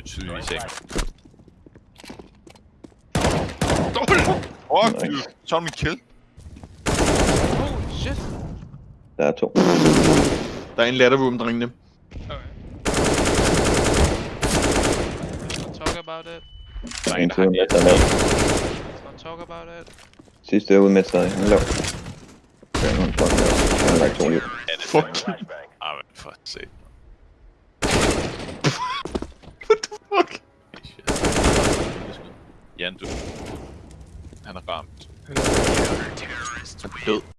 jo tydeligvis ikke. Fuck, Nice. du. Så er min kill. Holy shit. Der er to. Der er en latterroom, drengene. Okay. Let's not talk about it. Der er En en, der til har not talk about it. Sidste er ude med sig. Han lav. Han har lagt to liv. Fuck. Ah, men for at se. Jan, du. Han er ramt. Han er død.